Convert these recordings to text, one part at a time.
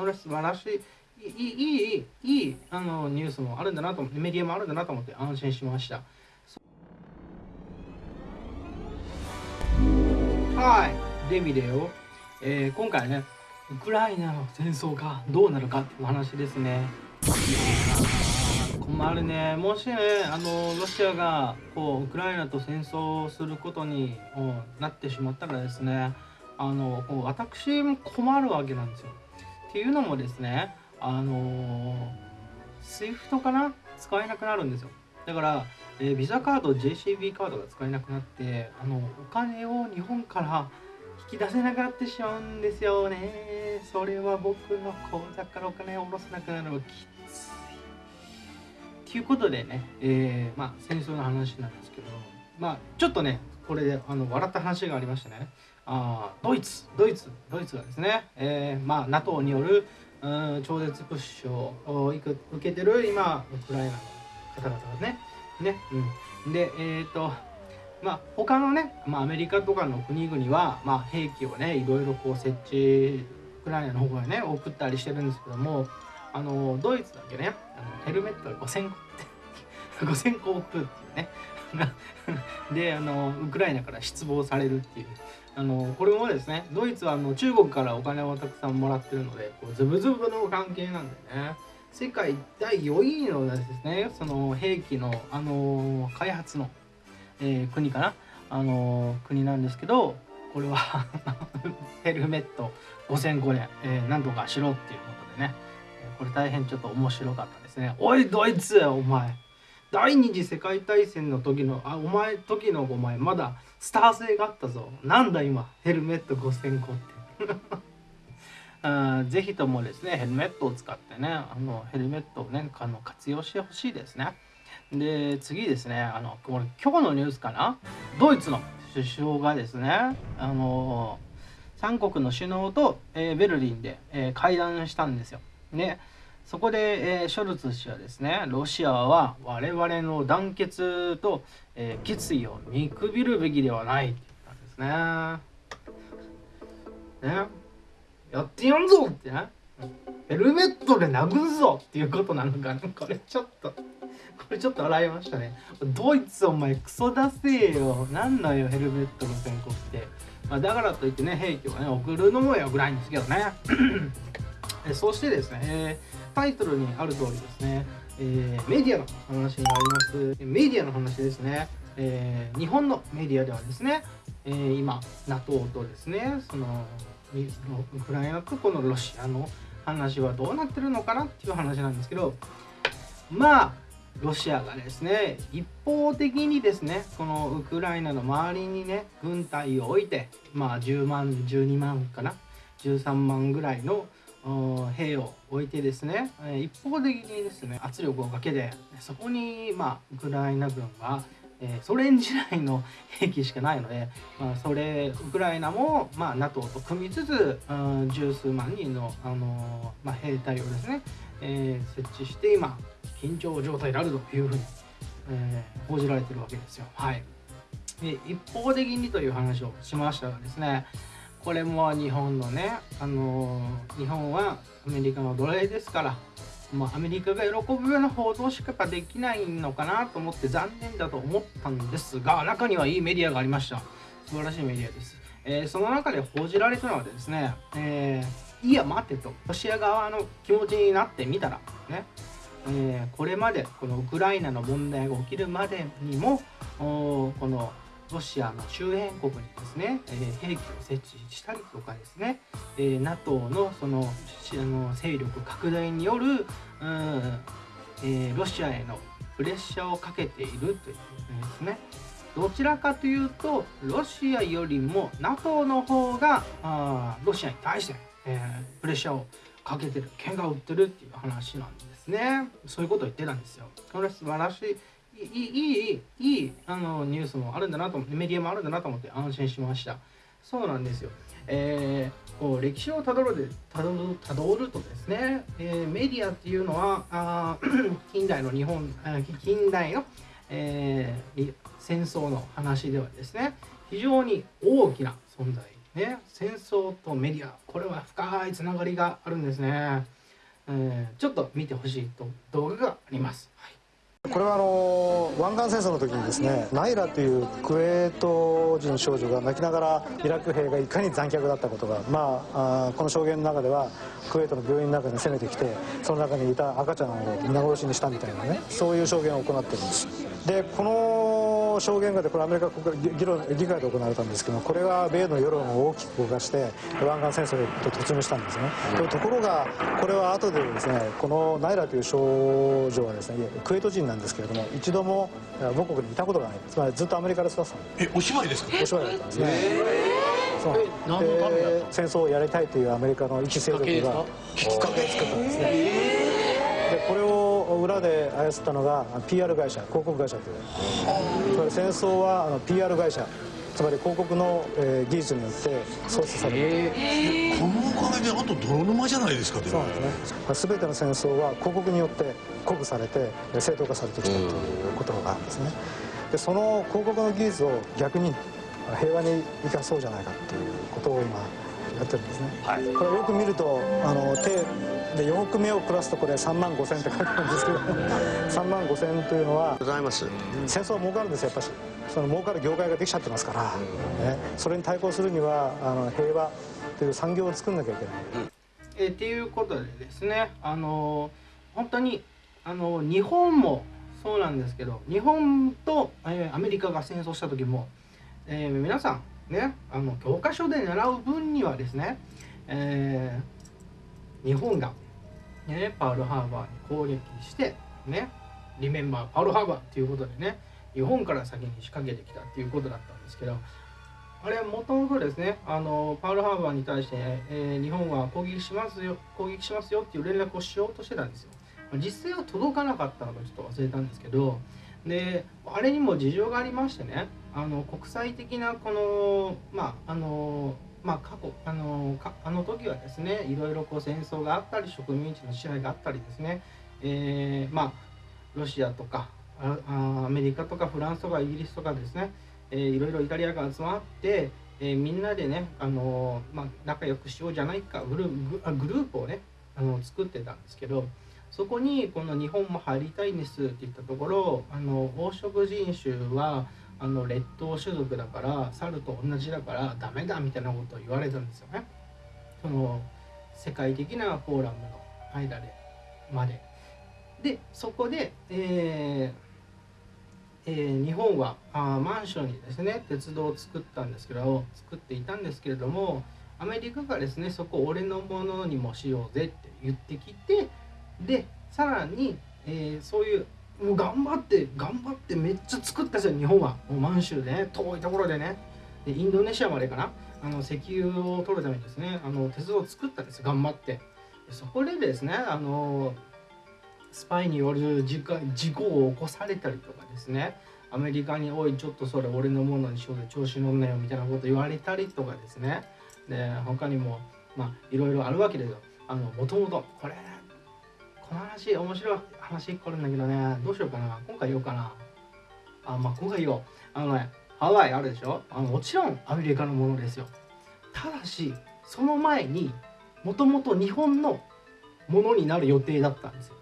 これ素晴らしい。いいいいいいあのニュースもあるんだなと思ってメディアもあるんだなと思って安心しました。はい。デビデオ、えー、今回ねウクライナの戦争がどうなるかっていう話ですね。困るね。もしねあのロシアがこうウクライナと戦争をすることになってしまったらですねあのこう私も困るわけなんですよ。っていうのもですねあの SWIFT かな？使えなくなるんですよ。だから、えー、ビザカード JCB カードが使えなくなってあのお金を日本から引き出せなくなってしまうんですよね。それは僕の口座からお金を下ろせなくなるのがきつい。ということでね、えー、まあ戦争の話なんですけど、まあちょっとね、これであの笑った話がありましたね。あドイツ、ドイツ、ドイツがですね、えー、まあ NATO によるうん超絶プッシュを受けてる今、ウクライナの方々がね、ね、うん。で、えっ、ー、と、まあ他のね、まあアメリカとかの国々は、まあ兵器をね、いろいろこう設置、ウクライナの方がね、送ったりしてるんですけども、あのドイツだけねあのヘルメット5000個って5000個送るっていうね であのウクライナから失望されるっていう。あのこれもですねドイツはあの中国からお金をたくさんもらってるのでこうズブズブの関係なんでね。世界第4位のですねその兵器の、あの開発の、えー、国かな、あの国なんですけどこれは ヘルメット5000個で、えー、何とかしろっていうことでね。これ大変ちょっと面白かったですね。おいドイツお前。第二次世界大戦の時のあお前時のお前まだスター性があったぞ。なんだ今ヘルメット5000個って。あぜひともですねヘルメットを使ってねあのヘルメットをねあの活用してほしいですね。で次ですねあのこれ今日のニュースかな？ドイツの首相がですねあの3国の首脳と、えー、ベルリンで、えー、会談したんですよ。ね、そこで、えー、ショルツ氏はですね、ロシアは我々の団結と、えー、決意を見くびるべきではないって言ったんですね。ね、やってやんぞってね、ヘルメットで殴るぞっていうことなのかな。これちょっと、これちょっと洗いましたね。ドイツお前クソ出せよ。なんだよ、ヘルメットの先行って。まあ、だからといってね、兵器をね、送るのもよくないんですけどね。えそしてですね、えタイトルにある通りですね、えー、メディアの話になります。メディアの話ですね、えー、日本のメディアではですね、えー、今、NATO とですね、そのウクライナとこのロシアの話はどうなってるのかなっていう話なんですけど、まあ、ロシアがですね、一方的にですね、このウクライナの周りにね、軍隊を置いて、まあ10万、12万かな、13万ぐらいの兵を置いてですね一方的にですね圧力をかけてそこにまあウクライナ軍はソ連時代の 兵器しかないので、まあ、それウクライナも、まあ、NATO と組みつつ、十数万人の、あのまあ、兵隊をですね、えー、設置して今緊張状態であるというふうに、えー、報じられてるわけですよ。はい、で一方的にという話をしましたがですねこれも日本のね、あの、日本はアメリカの奴隷ですから、まあ、アメリカが喜ぶような報道しかできないのかなと思って残念だと思ったんですが、中にはいいメディアがありました。素晴らしいメディアです。えー、その中で報じられたのはですね、えー、いや待てと、ロシア側の気持ちになってみたら、ね、えー、これまでこのウクライナの問題が起きるまでにもこのロシアの周辺国にですね、えー、兵器を設置したりとかですね、えー、NATO のそのあの勢力拡大による、うんえー、ロシアへのプレッシャーをかけているというですね。どちらかというと、ロシアよりも NATO の方があロシアに対して、えー、プレッシャーをかけてる、喧嘩を売ってるっていう話なんですね。そういうことを言ってたんですよ。これ素晴らしい。いい、いい、あのニュースもあるんだなと思って、メディアもあるんだなと思って安心しました。そうなんですよ。えー、こう歴史をたどるでたどるたどるとですね、えー、メディアっていうのはあ 近代の日本近代の、えー、戦争の話ではですね非常に大きな存在ね、戦争とメディアこれは深いつながりがあるんですね、えー、ちょっと見てほしいと動画があります、はいこれはあの湾岸戦争の時にですねナイラというクウェート人少女が泣きながらイラク兵がいかに残虐だったことが、まあ、あこの証言の中ではクウェートの病院の中に攻めてきてその中にいた赤ちゃんを皆殺しにしたみたいなねそういう証言を行ってるんです。でこの証言がでこれアメリカ国議論議会で行われたんですけどこれが米の世論を大きく動かして湾岸戦争へと突入したんですね、うん、ところがこれは後でですねこのナイラという少女はですねクウェート人なんですけれども一度も母国にいたことがないつまりずっとアメリカで育ったえお芝居ですか？お芝居だったんですね。そう。で戦争をやりたいというアメリカの一勢力がきっかけ作ったんですね。でこれを裏で操ったのが PR 会社広告会社という。つまり戦争は PR 会社。つまり広告の、えー、技術によって操作される、えー、このおかげであと泥沼じゃないですかそうなんですね。全ての戦争は広告によって鼓舞されて正当化されてきたということがあるんですね。でその広告の技術を逆に平和に生かそうじゃないかということを今やってるんですね、はい、これよく見るとあの手で4億目をプラスとこれ3万5千って書いてあるんですけど3万5千というのはございます。戦争は儲かるんですよやっぱし。その儲かる業界ができちゃってますから、ね、それに対抗するにはあの平和という産業を作んなきゃいけない。えー、っていうことでですねあの本当にあの日本もそうなんですけど日本と、えー、アメリカが戦争した時も、えー、皆さんねあの教科書で習う分にはですね、えー、日本が、ね、パールハーバーに攻撃してねリメンバーパールハーバーっていうことでね日本から先に仕掛けてきたっていうことだったんですけどあれもともとですねあのパールハーバーに対して、えー、日本は攻撃しますよ攻撃しますよっていう連絡をしようとしてたんですよ。実際は届かなかったのかちょっと忘れたんですけどであれにも事情がありましてねあの国際的なこのまああのまあ過去あのあの時はですねいろいろこう戦争があったり植民地の支配があったりですね、えー、まあロシアとかあアメリカとかフランスとかイギリスとかですね、えー、いろいろイタリアが集まって、えー、みんなでね、あのまあ、仲良くしようじゃないかグルグループをねあの作ってたんですけどそこにこの日本も入りたいんですって言ったところあの黄色人種はあの劣等種族だから猿と同じだからダメだみたいなことを言われたんですよね。その世界的なフォーラムの間でまで。でそこで、えーえー、日本はあマンションにですね鉄道を作ったんですけど作っていたんですけれどもアメリカがですねそこ俺のものにもしようぜって言ってきてでさらに、えー、そういうもう頑張って頑張ってめっちゃ作ったんですよ日本は。もう満州でね遠いところでね。でインドネシアまでかな。あの石油を取るためにですねあの鉄道を作ったんです頑張って。そこでですねあのスパイによる事故を起こされたりとかですね。アメリカに「おいちょっとそれ俺のものにしようで調子乗んなよ」みたいなこと言われたりとかですね。で他にもまあいろいろあるわけですよ。あのもともとこれこの話面白い話1個あるんだけどねどうしようかな。今回言おうかな。あまあ今回言おう。あのねハワイあるでしょ？あのもちろんアメリカのものですよ。ただしその前にもともと日本のものになる予定だったんですよ、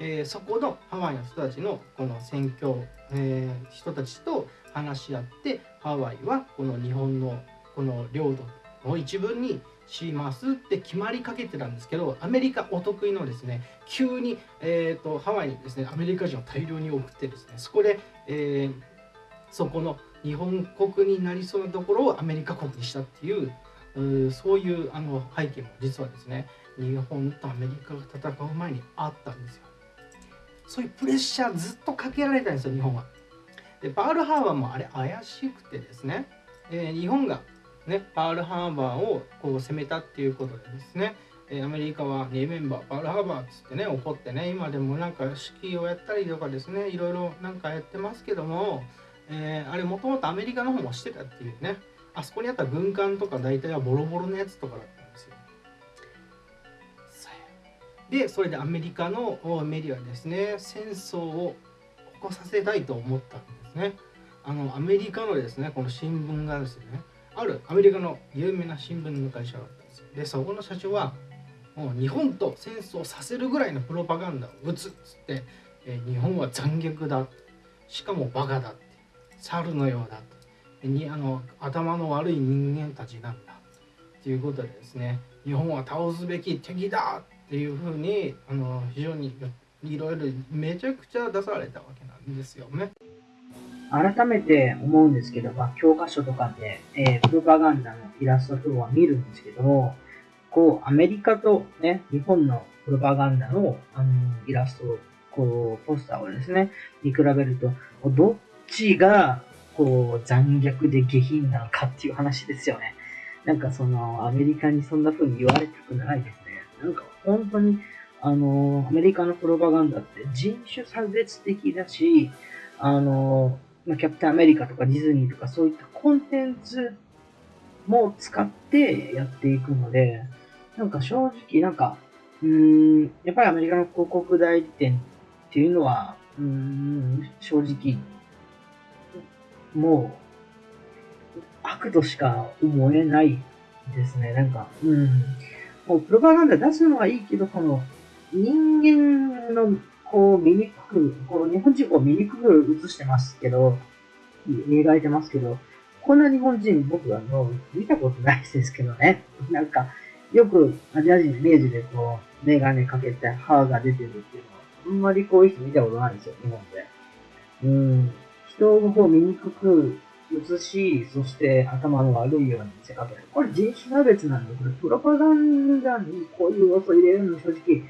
えー、そこのハワイの人たちのこの選挙、えー、人たちと話し合ってハワイはこの日本のこの領土の一部にしますって決まりかけてたんですけどアメリカお得意のですね急に、えーと、ハワイにですねアメリカ人を大量に送ってですねそこで、えー、そこの日本国になりそうなところをアメリカ国にしたっていううそういうあの背景も実はですね日本とアメリカが戦う前にあったんですよ。そういうプレッシャーずっとかけられたんですよ日本は。でパールハーバーもあれ怪しくてですね、えー、日本がね、パールハーバーをこう攻めたっていうことでですね、えアメリカはリメンバーパールハーバーっつってね怒ってね今でもなんか式をやったりとかですねいろいろなんかやってますけども、えー、あれもともとアメリカの方もしてたっていうねあそこにあった軍艦とか大体はボロボロのやつとかだったんですよ。でそれでアメリカのメディアですね戦争を起こさせたいと思ったんですね。あのアメリカのですねこの新聞がですねあるアメリカの有名な新聞の会社があったんですよ。でそこの社長はもう日本と戦争させるぐらいのプロパガンダを打つっつって、え日本は残虐だしかもバカだって。猿のようだって。にあの頭の悪い人間たちなんだということでですね。日本は倒すべき敵だっていうふうにあの非常にいろいろめちゃくちゃ出されたわけなんですよね。改めて思うんですけど、まあ、教科書とかで、えープロパガンダのイラスト等は見るんですけど、こう、アメリカとね、日本のプロパガンダの、あのイラスト、こう、ポスターをですね、見比べると、どっちが、こう、残虐で下品なのかっていう話ですよね。なんかその、アメリカにそんな風に言われたくないですね。なんか本当に、あの、アメリカのプロパガンダって人種差別的だし、あの、まあ、キャプテンアメリカとかディズニーとかそういったコンテンツも使ってやっていくので、なんか正直なんか、うん、やっぱりアメリカの広告代理店っていうのは、うん、正直、もう、悪としか思えないですね。なんか、うん。もうプロパガンダ出すのはいいけど、この人間のこう醜く、こう日本人を醜く映してますけど、描いてますけど、こんな日本人僕あの見たことないですけどね。なんか、よくアジア人のイメージでこう、メガネかけて歯が出てるっていうのは、あんまりこういう人見たことないんですよ、日本で。うん。人をこう醜く映し、そして頭の悪いように見せかける。これ人種差別なんで、これプロパガンダにこういう要素入れるの正直、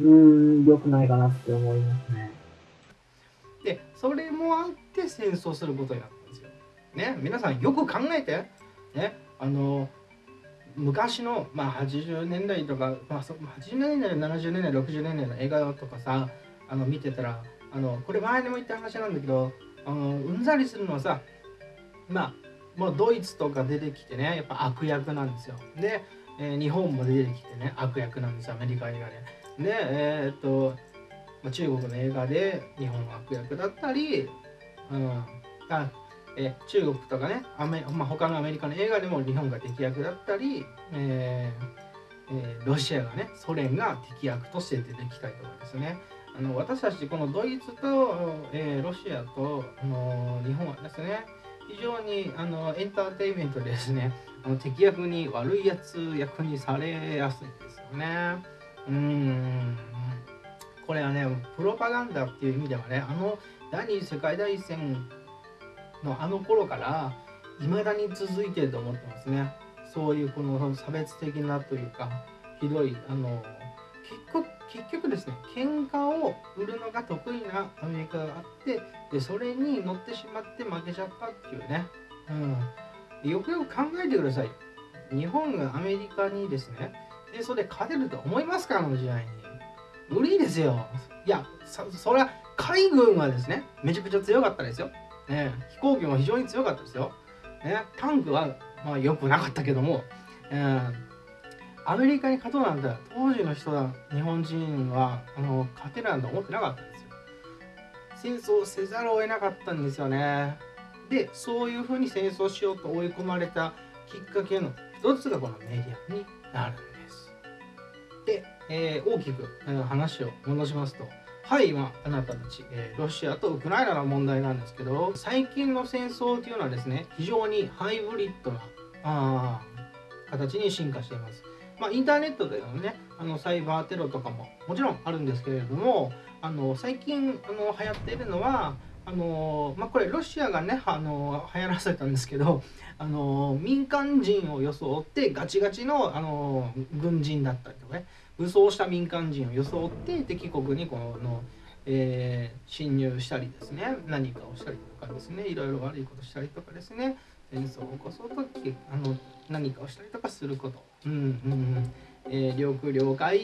うーん、良くないかなって思いますね。でそれもあって戦争することになったんですよ。ね皆さんよく考えてねあの昔の、まあ、80年代とか、まあ、80年代70年代60年代の映画とかさあの見てたらあのこれ前にも言った話なんだけどあのうんざりするのはさまあもうドイツとか出てきてねやっぱ悪役なんですよ。で、えー日本も出てきてね悪役なんですよアメリカ映画で。でえーっとまあ中国の映画で日本は悪役だったり、うん、あえ中国とかねアメ、まあ、他のアメリカの映画でも日本が敵役だったり、えーえーロシアがねソ連が敵役として出てきたりとかですねあの私たちこのドイツと、えーロシアと、あの日本はですね非常にあのエンターテインメントでですねあの敵役に悪いやつ役にされやすいんですよね。うんこれはねプロパガンダっていう意味ではねあの第二次世界大戦のあの頃から未だに続いてると思ってますね。そういうこの差別的なというかひどいあの結局結局ですね喧嘩を売るのが得意なアメリカがあってでそれに乗ってしまって負けちゃったっていうね、うん、よくよく考えてください。日本がアメリカにですねでそれ勝てると思いますかあの時代に。無理ですよ。いやそれは海軍はですねめちゃくちゃ強かったですよ、ね、飛行機も非常に強かったですよ、ね、タンクはまあ良くなかったけども、うんアメリカに勝とうなんて当時の人は日本人はあの勝てるなんて思ってなかったんですよ。戦争せざるを得なかったんですよね。でそういうふうに戦争しようと追い込まれたきっかけの一つがこのメディアになる。んですで、えー大きく、えー話を戻しますと。はい今あなたたち、えーロシアとウクライナの問題なんですけど最近の戦争というのはですね非常にハイブリッドなあ形に進化しています。まあ、インターネットでのねあのサイバーテロとかももちろんあるんですけれどもあの最近あの流行っているのはあの、まあ、これロシアがねあの流行らせたんですけどあの民間人を装ってガチガチのあの軍人だったりとかね武装した民間人を装って敵国にこの、えー侵入したりですね何かをしたりとかですねいろいろ悪いことしたりとかですね戦争を起こそうとあの何かをしたりとかすること、うんうんうん。えー領空領海、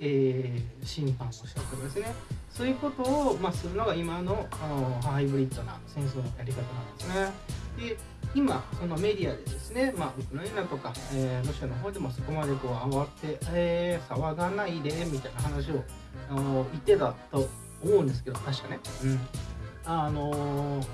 えー侵犯をしたとかですねそういうことを、まあ、するのが今のあのハイブリッドな戦争のやり方なんですね。で今そのメディアでですね、まあ、ウクライナとか、えーロシアの方でもそこまでこう慌て、えー騒がないでみたいな話をあの言ってたと思うんですけど確かね。うんあの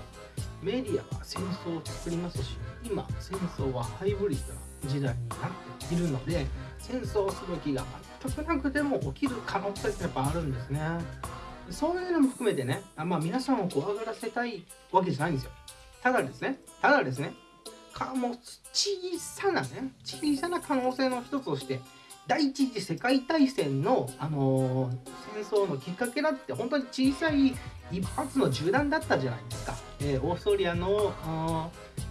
メディアは戦争を作りますし今戦争はハイブリッドな時代になっているので戦争する気が全くなくても起きる可能性ってやっぱあるんですね。そういうのも含めてねあまあ皆さんを怖がらせたいわけじゃないんですよ。ただですねただですねかも小さなね小さな可能性の一つとして第一次世界大戦の、あのー戦争のきっかけだって本当に小さい一発の銃弾だったじゃないですか、えーオーストリアの、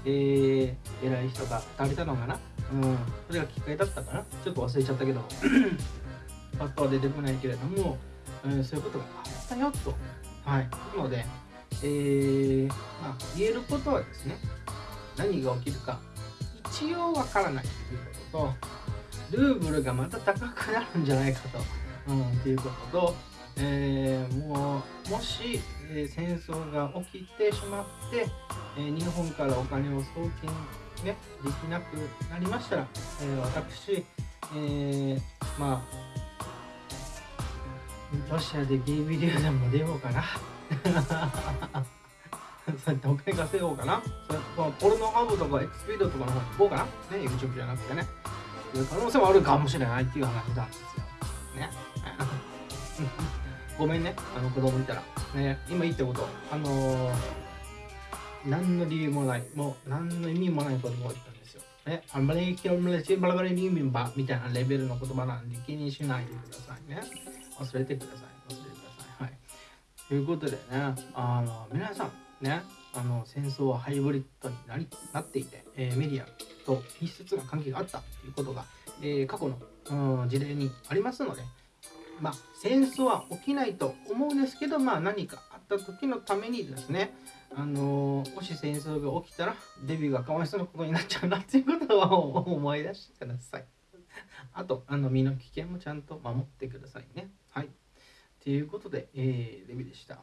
えー偉い人が食べたのかな、うん、それがきっかけだったかな。ちょっと忘れちゃったけど。パッとは出てこないけれども、えーそういうことがあったよと。はい。なので、えーまあ、言えることはですね何が起きるか一応わからないということとルーブルがまた高くなるんじゃないかと、うん、っていうことと、えーもうもし、えー戦争が起きてしまって、えー日本からお金を送金、ね、できなくなりましたら、えー私、えーまあロシアでゲイビデオでも出ようかな。そうやってお金稼ごうかな。それこのポルノハブとかエクスピードとかの方に行こうかな。ね、YouTube じゃなくてね。いう可能性もあるかもしれないっていう話なんですよ。ね。ごめんね、あの子供いたら。ね、今言ったこと、あのー何の理由もない、もう何の意味もない言葉を言ったんですよ。ね、あんまり今日もバラバラに意味ばみたいなレベルの言葉なんで気にしないでくださいね。忘れてください。忘れてください。はい。ということでね、あの皆さんね、あの戦争はハイブリッドになりなっていて、えーメディアと密接な関係があったということが、えー過去の、うん事例にありますので、まあ、戦争は起きないと思うんですけど、まあ、何かあった時のためにですね、あのもし戦争が起きたらデビューがかわいそうなことになっちゃうなっていうことは思い出してください。あと、あの身の危険もちゃんと守ってくださいね。はい。ということで、えー、デビューでした。